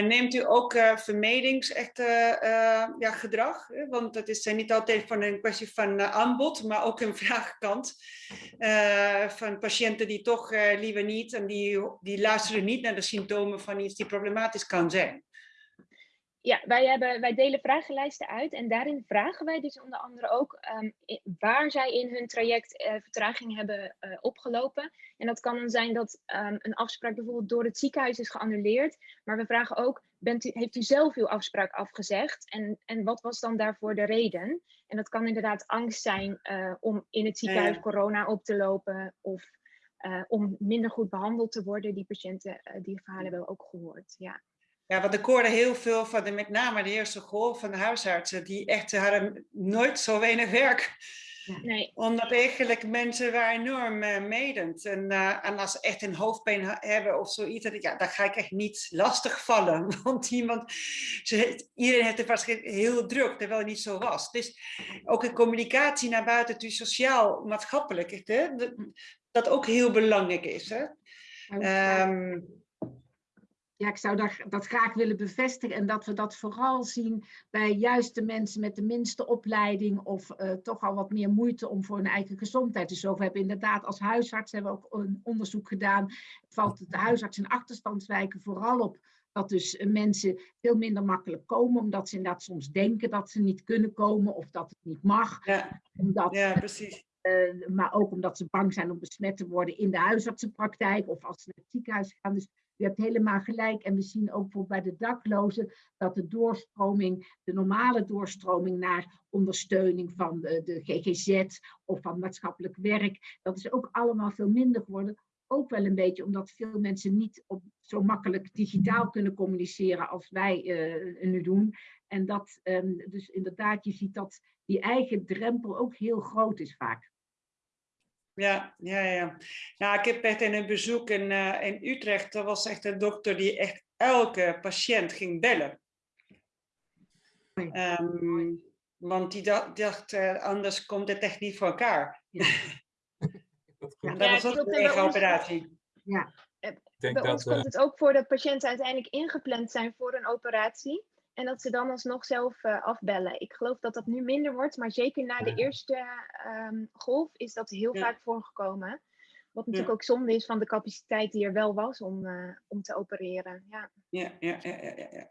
En neemt u ook uh, vermedingsgedrag? gedrag? Want het is niet altijd van een kwestie van aanbod, maar ook een vraagkant. van patiënten die toch liever niet en die, die luisteren niet naar de symptomen van iets die problematisch kan zijn ja, wij, hebben, wij delen vragenlijsten uit en daarin vragen wij dus onder andere ook um, waar zij in hun traject uh, vertraging hebben uh, opgelopen. En dat kan dan zijn dat um, een afspraak bijvoorbeeld door het ziekenhuis is geannuleerd. Maar we vragen ook, bent u, heeft u zelf uw afspraak afgezegd? En, en wat was dan daarvoor de reden? En dat kan inderdaad angst zijn uh, om in het ziekenhuis ja. corona op te lopen of om minder goed behandeld te worden. Die patiënten, die verhalen hebben we ook gehoord, ja. Ja, want ik hoorde heel veel van de, met name de eerste golf van de huisartsen, die echt hadden nooit zo weinig werk. Nee. Omdat eigenlijk mensen waren enorm uh, medend. En, uh, en als ze echt een hoofdpijn hebben of zoiets, ja, dan ga ik echt niet lastig vallen. Want iemand, ze, iedereen heeft het waarschijnlijk heel druk, terwijl het niet zo was. Dus ook een communicatie naar buiten, dus sociaal, maatschappelijk, hè, dat, dat ook heel belangrijk is. Hè? Um, ja, ik zou dat, dat, graag willen bevestigen en dat we dat vooral zien bij juist de mensen met de minste opleiding of uh, toch al wat meer moeite om voor hun eigen gezondheid te zorgen. We hebben inderdaad als huisarts hebben we ook een onderzoek gedaan. Valt de huisarts in achterstandswijken vooral op dat dus mensen veel minder makkelijk komen, omdat ze inderdaad soms denken dat ze niet kunnen komen of dat het niet mag. Ja, omdat, ja precies. Uh, maar ook omdat ze bang zijn om besmet te worden in de huisartsenpraktijk of als ze naar het ziekenhuis gaan. Dus u hebt helemaal gelijk. En we zien ook bijvoorbeeld bij de daklozen dat de doorstroming, de normale doorstroming naar ondersteuning van de, de GGZ of van maatschappelijk werk, dat is ook allemaal veel minder geworden. Ook wel een beetje omdat veel mensen niet op, zo makkelijk digitaal kunnen communiceren als wij uh, nu doen. En dat um, dus inderdaad, je ziet dat die eigen drempel ook heel groot is vaak. Ja, ja, ja. Nou, ik heb echt in een bezoek in, uh, in Utrecht, er was echt een dokter die echt elke patiënt ging bellen. Um, want die dacht, dacht uh, anders komt het echt niet voor elkaar. Ja. dat was ook een eigen operatie. Ja. Bij ons dat, komt uh... het ook voor dat patiënten uiteindelijk ingepland zijn voor een operatie. En dat ze dan alsnog zelf uh, afbellen. Ik geloof dat dat nu minder wordt, maar zeker na de eerste um, golf is dat heel ja. vaak voorgekomen. Wat natuurlijk ja. ook zonde is van de capaciteit die er wel was om, uh, om te opereren. Ja, ja, ja, ja, ja, ja.